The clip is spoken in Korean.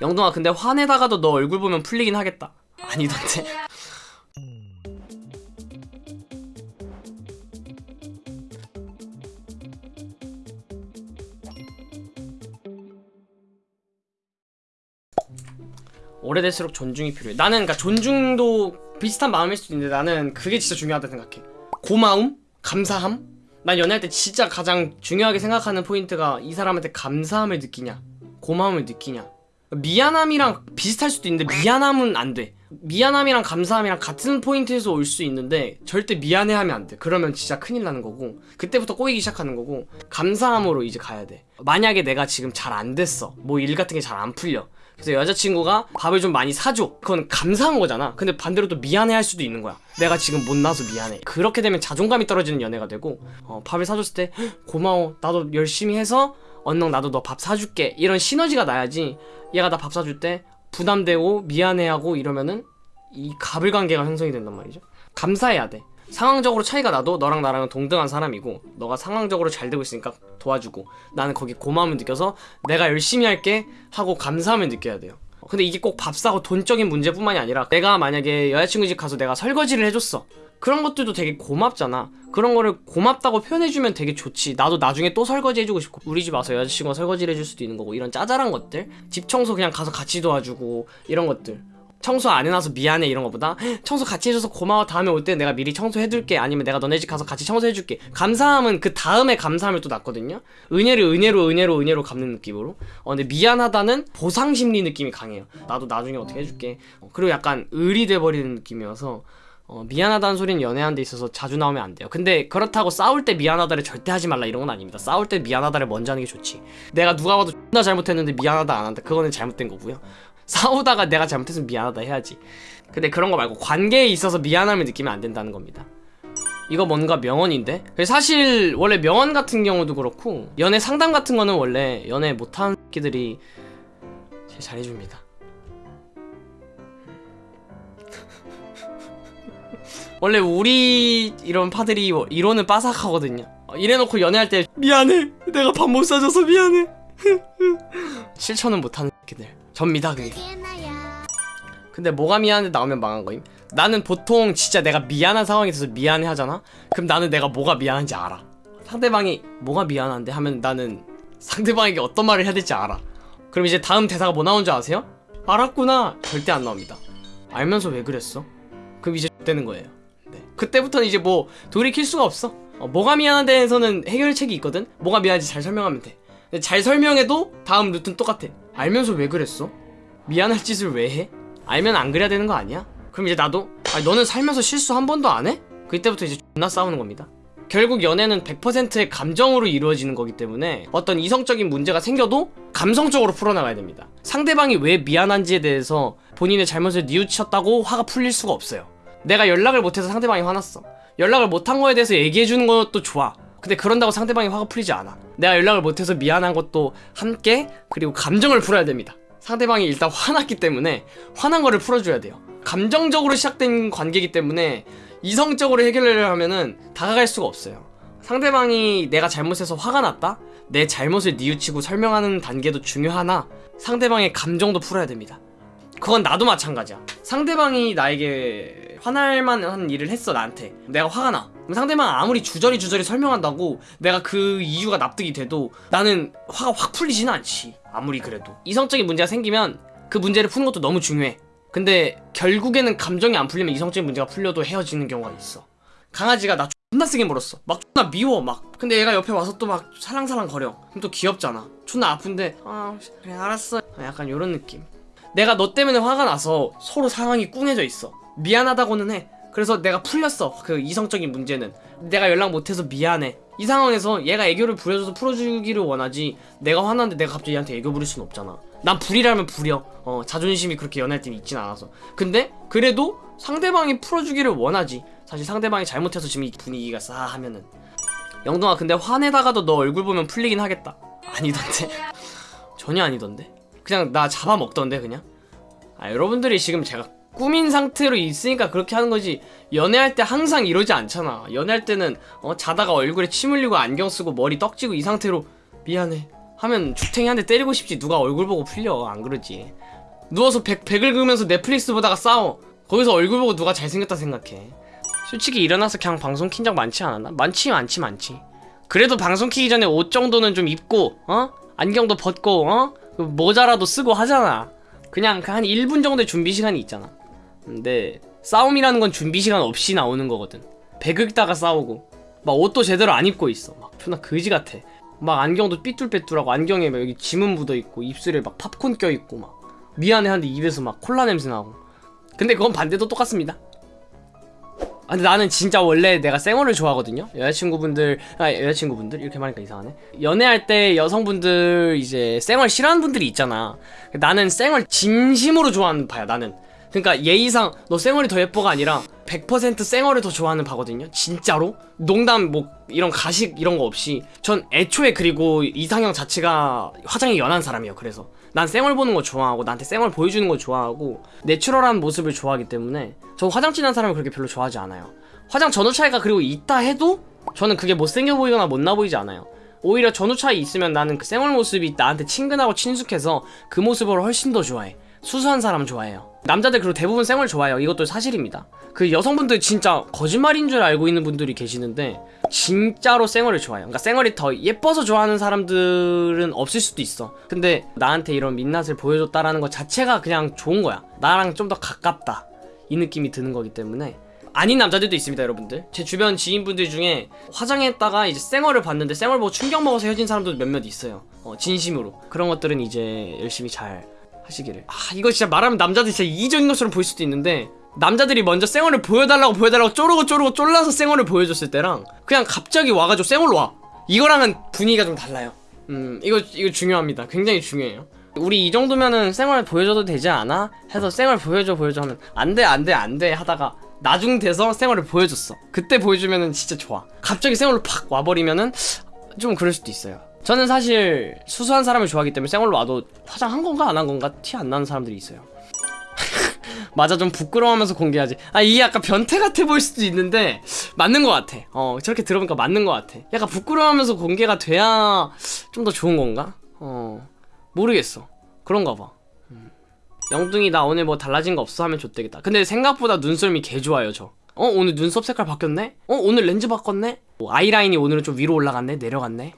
영동아 근데 화내다가도 너 얼굴 보면 풀리긴 하겠다. 아니던데. 오래될수록 존중이 필요해. 나는 그러니까 존중도 비슷한 마음일 수도 있는데 나는 그게 진짜 중요하다 생각해. 고마움? 감사함? 난 연애할 때 진짜 가장 중요하게 생각하는 포인트가 이 사람한테 감사함을 느끼냐? 고마움을 느끼냐 미안함이랑 비슷할 수도 있는데 미안함은 안 돼. 미안함이랑 감사함이랑 같은 포인트에서 올 수 있는데 절대 미안해하면 안 돼. 그러면 진짜 큰일 나는 거고 그때부터 꼬이기 시작하는 거고 감사함으로 이제 가야 돼. 만약에 내가 지금 잘 안 됐어 뭐 일 같은 게 잘 안 풀려 그래서 여자친구가 밥을 좀 많이 사줘 그건 감사한 거잖아. 근데 반대로 또 미안해 할 수도 있는 거야. 내가 지금 못나서 미안해. 그렇게 되면 자존감이 떨어지는 연애가 되고 어, 밥을 사줬을 때 "헉, 고마워. 나도 열심히 해서 언능 나도 너 밥 사줄게. 이런 시너지가 나야지. 얘가 나 밥 사줄 때 부담되고 미안해하고 이러면은 이 가불관계가 형성이 된단 말이죠. 감사해야 돼. 상황적으로 차이가 나도 너랑 나랑은 동등한 사람이고 너가 상황적으로 잘 되고 있으니까 도와주고 나는 거기 고마움을 느껴서 내가 열심히 할게 하고 감사함을 느껴야 돼요 근데 이게 꼭밥 사고 돈적인 문제뿐만이 아니라 내가 만약에 여자친구 집 가서 내가 설거지를 해줬어. 그런 것들도 되게 고맙잖아. 그런 거를 고맙다고 표현해주면 되게 좋지. 나도 나중에 또 설거지 해주고 싶고. 우리 집 와서 여자친구가 설거지를 해줄 수도 있는 거고. 이런 짜잘한 것들. 집 청소 그냥 가서 같이 도와주고. 이런 것들 청소 안 해놔서 미안해 이런 거보다 "헉, 청소 같이 해줘서 고마워. 다음에 올 때 내가 미리 청소해둘게. 아니면 내가 너네 집 가서 같이 청소해줄게. 감사함은 그 다음에 감사함을 또 낳거든요. 은혜를 은혜로 은혜로 은혜로 갚는 느낌으로. 어 근데 미안하다는 보상심리 느낌이 강해요 나도 나중에 어떻게 해줄게. 어, 그리고 약간 을이 돼버리는 느낌이어서 어, 미안하다는 소리는 연애하는 데 있어서 자주 나오면 안 돼요. 근데 그렇다고 싸울 때 미안하다를 절대 하지 말라. 이런 건 아닙니다. 싸울 때 미안하다를 먼저 하는 게 좋지. 내가 누가 봐도 존나 잘못했는데 미안하다 안 한다. 그거는 잘못된 거고요 싸우다가 내가 잘못했으면 미안하다 해야지. 근데 그런 거 말고 관계에 있어서 미안함을 느끼면 안 된다는 겁니다. 이거 뭔가 명언인데? 사실 원래 명언 같은 경우도 그렇고 연애 상담 같은 거는 원래 연애 못하는 새끼들이 제일 잘해줍니다. 원래 우리 이런 파들이 이론은 빠삭하거든요. 어, 이래놓고 연애할 때 미안해. 내가 밥 못 사줘서 미안해. 실천은 못하는 새끼들 접니다 그게. 근데 뭐가 미안한데 나오면 망한 거임? 나는 보통 진짜 내가 미안한 상황이 있어서 미안해 하잖아? 그럼 나는 내가 뭐가 미안한지 알아. 상대방이 뭐가 미안한데 하면 나는 상대방에게 어떤 말을 해야 될지 알아. 그럼 이제 다음 대사가 뭐 나온 줄 아세요? 알았구나. 절대 안 나옵니다. 알면서 왜 그랬어? 그럼 이제 되는 거예요. 네. 그때부터는 이제 뭐 돌이킬 수가 없어. 어, 뭐가 미안한데에서는 해결책이 있거든? 뭐가 미안한지 잘 설명하면 돼. 근데 잘 설명해도 다음 루트는 똑같아 알면서 왜 그랬어? 미안할 짓을 왜 해? 알면 안 그래야 되는 거 아니야? 그럼 이제 나도 아 너는 살면서 실수 한 번도 안 해? 그때부터 이제 존나 싸우는 겁니다 결국 연애는 100%의 감정으로 이루어지는 거기 때문에 어떤 이성적인 문제가 생겨도 감성적으로 풀어나가야 됩니다 상대방이 왜 미안한지에 대해서 본인의 잘못을 뉘우쳤다고 화가 풀릴 수가 없어요 내가 연락을 못해서 상대방이 화났어 연락을 못한 거에 대해서 얘기해주는 것도 좋아 근데 그런다고 상대방이 화가 풀리지 않아. 내가 연락을 못해서 미안한 것도 함께 그리고 감정을 풀어야 됩니다. 상대방이 일단 화났기 때문에 화난 거를 풀어줘야 돼요. 감정적으로 시작된 관계이기 때문에 이성적으로 해결을 하면은 다가갈 수가 없어요. 상대방이 내가 잘못해서 화가 났다? 내 잘못을 뉘우치고 설명하는 단계도 중요하나? 상대방의 감정도 풀어야 됩니다. 그건 나도 마찬가지야. 상대방이 나에게 화날 만한 일을 했어 나한테. 내가 화가 나. 그럼 상대방 아무리 주저리 주저리 설명한다고 내가 그 이유가 납득이 돼도 나는 화가 확 풀리지는 않지. 아무리 그래도. 이성적인 문제가 생기면 그 문제를 푸는 것도 너무 중요해. 근데 결국에는 감정이 안 풀리면 이성적인 문제가 풀려도 헤어지는 경우가 있어. 강아지가 나 존나 세게 물었어. 막 존나 미워 막. 근데 얘가 옆에 와서 또막 살랑살랑 거려. 그럼 또 귀엽잖아. 존나 아픈데 아 그래 알았어. 약간 요런 느낌. 내가 너 때문에 화가 나서 서로 상황이 꿍해져 있어 미안하다고는 해. 그래서 내가 풀렸어 그 이성적인 문제는. 내가 연락 못해서 미안해. 이 상황에서 얘가 애교를 부려줘서 풀어주기를 원하지. 내가 화났는데 내가 갑자기 얘한테 애교 부릴 순 없잖아. 난 불이라면 불이여 어 자존심이 그렇게 연애할 때 있진 않아서. 근데 그래도 상대방이 풀어주기를 원하지. 사실 상대방이 잘못해서 지금 이 분위기가 싸 하면은. 영동아 근데 화내다가도 너 얼굴 보면 풀리긴 하겠다. 아니던데. 전혀 아니던데. 그냥 나 잡아먹던데 그냥? 아 여러분들이 지금 제가 꾸민 상태로 있으니까 그렇게 하는 거지. 연애할 때 항상 이러지 않잖아. 연애할 때는 어 자다가 얼굴에 침 흘리고 안경 쓰고 머리 떡지고 이 상태로 미안해. 하면 죽탱이 한 대 때리고 싶지. 누가 얼굴 보고 풀려. 안 그러지. 누워서 백, 백을 그으면서 넷플릭스 보다가 싸워. 거기서 얼굴 보고 누가 잘생겼다 생각해. 솔직히 일어나서 그냥 방송 킨 적 많지 않았나? 많지 많지 많지. 그래도 방송 키기 전에 옷 정도는 좀 입고 어? 안경도 벗고 어? 그 모자라도 쓰고 하잖아. 그냥 그한 1분 정도의 준비 시간이 있잖아 근데 싸움이라는 건 준비 시간 없이 나오는 거거든 배극다가 싸우고 막 옷도 제대로 안 입고 있어 막 존나 거지 같아 막 안경도 삐뚤빼뚤하고 안경에 막 여기 지문 묻어 있고 입술에 막 팝콘 껴 있고 막 미안해 하는데 입에서 막 콜라 냄새 나고 근데 그건 반대도 똑같습니다 아, 근데 나는 진짜 원래 내가 쌩얼을 좋아하거든요. 여자친구분들, 아, 여자친구분들? 이렇게 말하니까 이상하네. 연애할 때 여성분들 이제 쌩얼 싫어하는 분들이 있잖아. 나는 쌩얼 진심으로 좋아하는 바야, 나는. 그러니까 예의상 너 쌩얼이 더 예뻐가 아니라 100% 쌩얼을 더 좋아하는 바거든요. 진짜로. 농담 뭐 이런 가식 이런 거 없이 전 애초에 그리고 이상형 자체가 화장이 연한 사람이에요. 그래서 난 쌩얼 보는 거 좋아하고 나한테 쌩얼 보여주는 거 좋아하고 내추럴한 모습을 좋아하기 때문에 저 화장 진한 사람을 그렇게 별로 좋아하지 않아요. 화장 전후 차이가 그리고 있다 해도 저는 그게 못생겨 보이거나 못나 보이지 않아요. 오히려 전후 차이 있으면 나는 그 쌩얼 모습이 나한테 친근하고 친숙해서 그 모습을 훨씬 더 좋아해. 수수한 사람 좋아해요. 남자들 그리고 대부분 쌩얼 좋아해요. 이것도 사실입니다. 그 여성분들 진짜 거짓말인 줄 알고 있는 분들이 계시는데 진짜로 쌩얼을 좋아해요. 그러니까 쌩얼이 더 예뻐서 좋아하는 사람들은 없을 수도 있어. 근데 나한테 이런 민낯을 보여줬다라는 것 자체가 그냥 좋은 거야. 나랑 좀 더 가깝다. 이 느낌이 드는 거기 때문에 아닌 남자들도 있습니다, 여러분들. 제 주변 지인분들 중에 화장했다가 이제 쌩얼을 봤는데 쌩얼 보고 충격 먹어서 헤어진 사람도 몇몇 있어요. 어, 진심으로. 그런 것들은 이제 열심히 잘 하시기를. 아, 이거 진짜 말하면 남자들이 진짜 이기적인 것처럼 보일 수도 있는데 남자들이 먼저 쌩얼을 보여달라고 보여달라고 쪼르고 쪼르고 쫄라서 쌩얼을 보여줬을 때랑 그냥 갑자기 와가지고 쌩얼로 와. 이거랑은 분위기가 좀 달라요. 음, 이거 이거 중요합니다. 굉장히 중요해요. 우리 이 정도면은 쌩얼 보여줘도 되지 않아? 해서 쌩얼 보여줘 보여줘 하면 안돼 안돼 안돼 하다가 나중 돼서 쌩얼을 보여줬어. 그때 보여주면은 진짜 좋아. 갑자기 쌩얼로 팍 와버리면은 좀 그럴 수도 있어요. 저는 사실 수수한 사람을 좋아하기 때문에 쌩얼로 와도 화장한 건가 안 한 건가 티 안 나는 사람들이 있어요. 맞아 좀 부끄러워하면서 공개하지. 아 이게 약간 변태 같아 보일 수도 있는데 맞는 것 같아. 어 저렇게 들어보니까 맞는 것 같아. 약간 부끄러워하면서 공개가 돼야 좀 더 좋은 건가? 어 모르겠어. 그런가 봐. 음. 영둥이 나 오늘 뭐 달라진 거 없어 하면 좋대겠다. 근데 생각보다 눈썰미 개 좋아요 저. 어 오늘 눈썹 색깔 바뀌었네? 어 오늘 렌즈 바꿨네? 어, 아이라인이 오늘은 좀 위로 올라갔네? 내려갔네